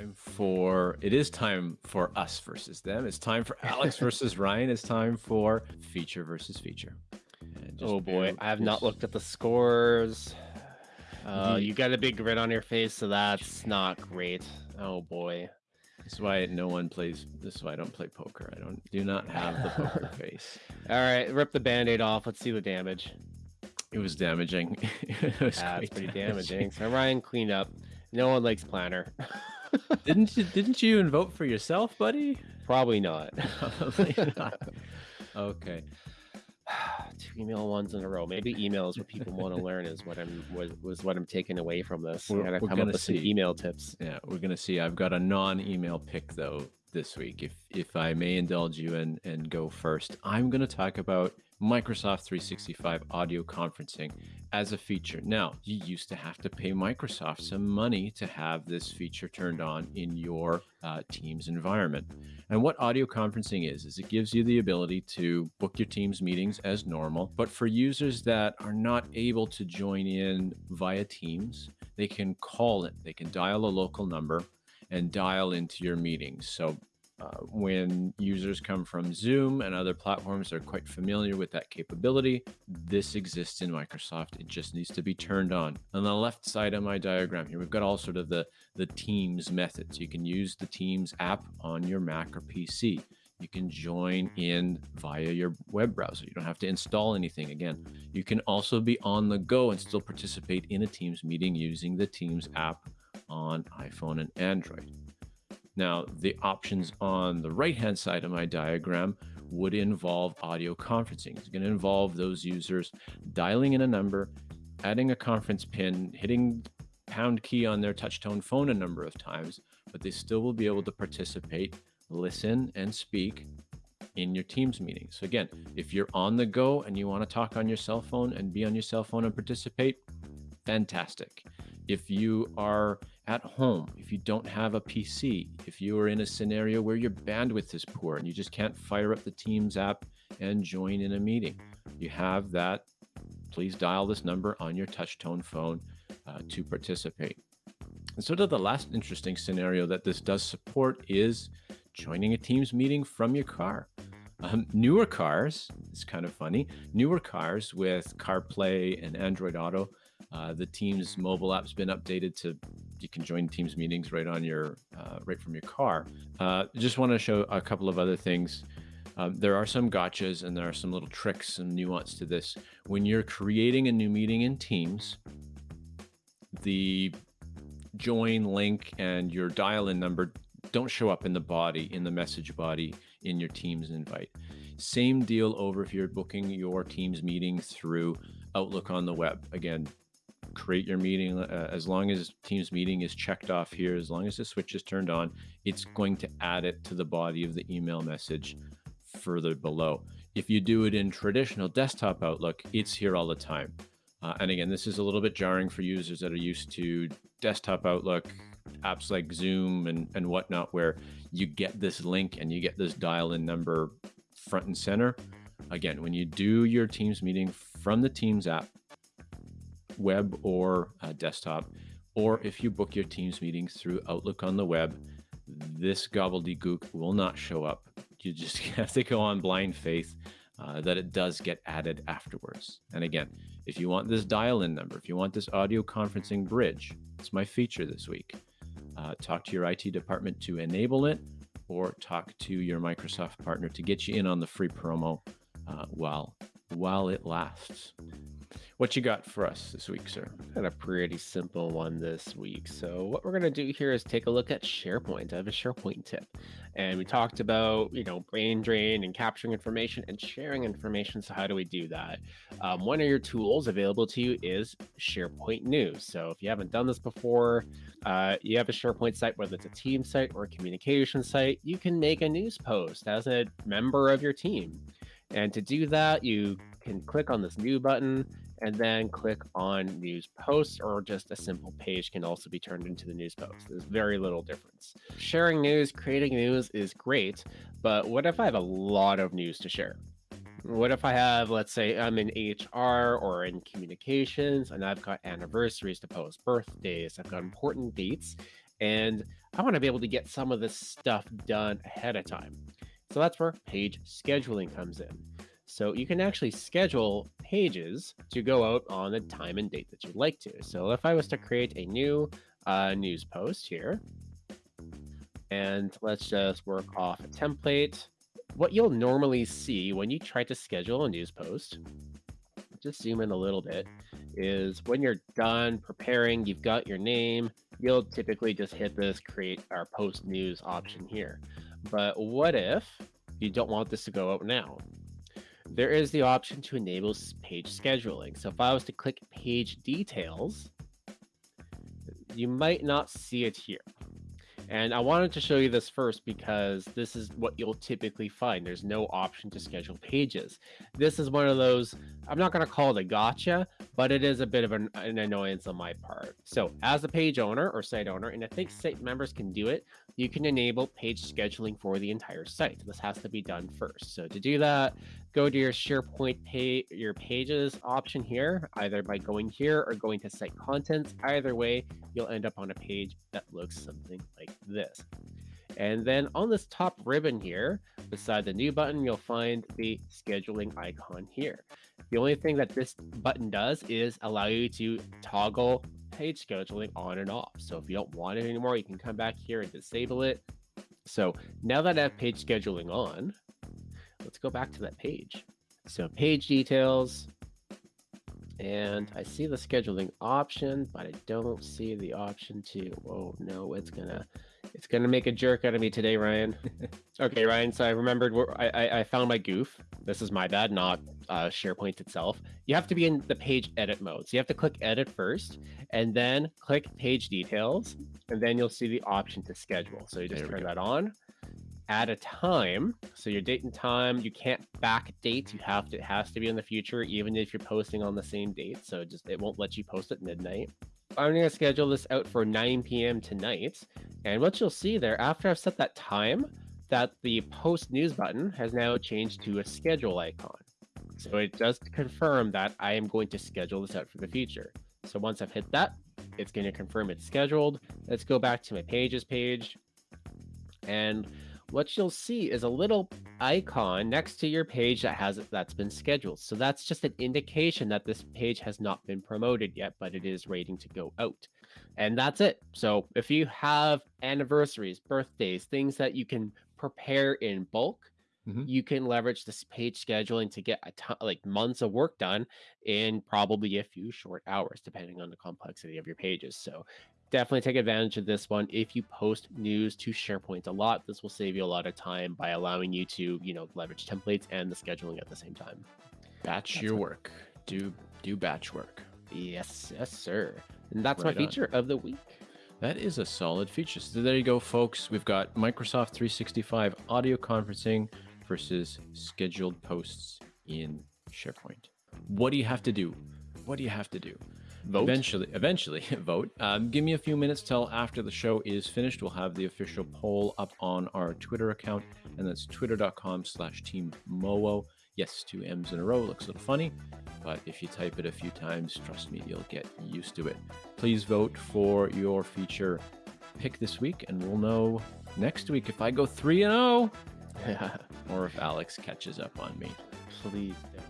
time for it is time for us versus them. It's time for Alex versus Ryan. It's time for feature versus feature. Oh boy, I have not looked at the scores. Uh, you got a big grin on your face, so that's not great. Oh boy. This is why no one plays. This is why I don't play poker. I don't do not have the poker face. All right, rip the band-aid off. Let's see the damage. It was damaging. it was That's pretty damaging. So Ryan cleaned up. No one likes planner. Didn't you? Didn't you even vote for yourself, buddy? Probably not. Probably not. Okay. Two email ones in a row. Maybe email is what people want to learn. Is what I'm was, was what I'm taking away from this. We're- I gotta we're come gonna up with some see. email tips. Yeah, we're gonna see. I've got a non-email pick though this week. If if I may indulge you and and go first, I'm gonna talk about Microsoft 365 audio conferencing as a feature. Now, you used to have to pay Microsoft some money to have this feature turned on in your uh, Teams environment. And what audio conferencing is, is it gives you the ability to book your Teams meetings as normal. But for users that are not able to join in via Teams, they can call it, they can dial a local number and dial into your meetings. So uh, when users come from Zoom and other platforms, they're quite familiar with that capability. This exists in Microsoft. It just needs to be turned on. On the left side of my diagram here, we've got all sort of the, the Teams methods. You can use the Teams app on your Mac or PC. You can join in via your web browser. You don't have to install anything again. You can also be on the go and still participate in a Teams meeting using the Teams app on iPhone and Android. Now, the options on the right hand side of my diagram would involve audio conferencing. It's going to involve those users dialing in a number, adding a conference pin, hitting pound key on their touchtone phone a number of times, but they still will be able to participate, listen, and speak in your Teams meeting. So, again, if you're on the go and you want to talk on your cell phone and be on your cell phone and participate, fantastic. If you are at home, if you don't have a PC, if you are in a scenario where your bandwidth is poor and you just can't fire up the Teams app and join in a meeting, you have that. Please dial this number on your touchtone phone uh, to participate. And sort of the last interesting scenario that this does support is joining a Teams meeting from your car. Um, newer cars, it's kind of funny, newer cars with CarPlay and Android Auto, uh, the Teams mobile app's been updated to you can join Teams meetings right on your uh, right from your car. Uh, just want to show a couple of other things. Um, there are some gotchas and there are some little tricks and nuance to this. When you're creating a new meeting in Teams, the join link and your dial-in number don't show up in the body in the message body in your Teams invite. Same deal over if you're booking your Teams meeting through Outlook on the web. Again, create your meeting uh, as long as Teams meeting is checked off here, as long as the switch is turned on, it's going to add it to the body of the email message further below. If you do it in traditional desktop Outlook, it's here all the time. Uh, and again, this is a little bit jarring for users that are used to desktop Outlook, apps like Zoom and, and whatnot, where you get this link and you get this dial in number front and center. Again, when you do your Teams meeting from the Teams app, web or uh, desktop, or if you book your Teams meetings through Outlook on the web, this gobbledygook will not show up. You just have to go on blind faith uh, that it does get added afterwards. And again, if you want this dial in number, if you want this audio conferencing bridge, it's my feature this week. Uh, talk to your IT department to enable it or talk to your Microsoft partner to get you in on the free promo uh, while while it lasts. What you got for us this week, sir? Got a pretty simple one this week. So what we're gonna do here is take a look at SharePoint. I have a SharePoint tip, and we talked about you know brain drain and capturing information and sharing information. So how do we do that? Um, one of your tools available to you is SharePoint News. So if you haven't done this before, uh, you have a SharePoint site, whether it's a team site or a communication site, you can make a news post as a member of your team. And to do that, you can click on this new button and then click on news posts or just a simple page can also be turned into the news post. There's very little difference. Sharing news, creating news is great, but what if I have a lot of news to share? What if I have, let's say, I'm in HR or in communications and I've got anniversaries to post, birthdays, I've got important dates, and I want to be able to get some of this stuff done ahead of time. So that's where page scheduling comes in. So you can actually schedule pages to go out on the time and date that you'd like to. So if I was to create a new uh, news post here, and let's just work off a template. What you'll normally see when you try to schedule a news post, just zoom in a little bit, is when you're done preparing, you've got your name, you'll typically just hit this create our post news option here. But what if you don't want this to go out now? There is the option to enable page scheduling. So if I was to click page details, you might not see it here. And I wanted to show you this first because this is what you'll typically find. There's no option to schedule pages. This is one of those, I'm not going to call it a gotcha, but it is a bit of an, an, annoyance on my part. So as a page owner or site owner, and I think site members can do it, you can enable page scheduling for the entire site. This has to be done first. So to do that, go to your SharePoint pay your pages option here, either by going here or going to site contents. Either way, you'll end up on a page that looks something like this. And then on this top ribbon here, beside the new button, you'll find the scheduling icon here. The only thing that this button does is allow you to toggle page scheduling on and off. So if you don't want it anymore, you can come back here and disable it. So now that I have page scheduling on, let's go back to that page. So page details, and I see the scheduling option, but I don't see the option to, oh no, it's gonna, it's gonna make a jerk out of me today, Ryan. okay, Ryan, so I remembered, I, I, I found my goof. This is my bad, not uh, SharePoint itself. You have to be in the page edit mode. So you have to click edit first, and then click page details, and then you'll see the option to schedule. So you just turn that on add a time. So your date and time, you can't back date. You have to, it has to be in the future, even if you're posting on the same date. So just, it won't let you post at midnight. I'm going to schedule this out for 9 p.m. tonight. And what you'll see there, after I've set that time, that the post news button has now changed to a schedule icon. So it does confirm that I am going to schedule this out for the future. So once I've hit that, it's going to confirm it's scheduled. Let's go back to my pages page. And what you'll see is a little icon next to your page that has that's been scheduled. So that's just an indication that this page has not been promoted yet, but it is waiting to go out. And that's it. So if you have anniversaries, birthdays, things that you can prepare in bulk, mm -hmm. you can leverage this page scheduling to get a ton, like months of work done in probably a few short hours, depending on the complexity of your pages. So definitely take advantage of this one if you post news to SharePoint a lot. This will save you a lot of time by allowing you to, you know, leverage templates and the scheduling at the same time. Batch that's your what... work. Do do batch work. Yes, yes, sir. And that's right my feature on. of the week. That is a solid feature. So there you go, folks. We've got Microsoft 365 audio conferencing versus scheduled posts in SharePoint. What do you have to do? What do you have to do? Vote. Eventually, eventually vote. Um, give me a few minutes till after the show is finished. We'll have the official poll up on our Twitter account, and that's twitter.com slash team Mowo. Yes, two M's in a row. Looks a little funny, but if you type it a few times, trust me, you'll get used to it. Please vote for your feature pick this week, and we'll know next week if I go 3 and 0 or if Alex catches up on me. Please don't.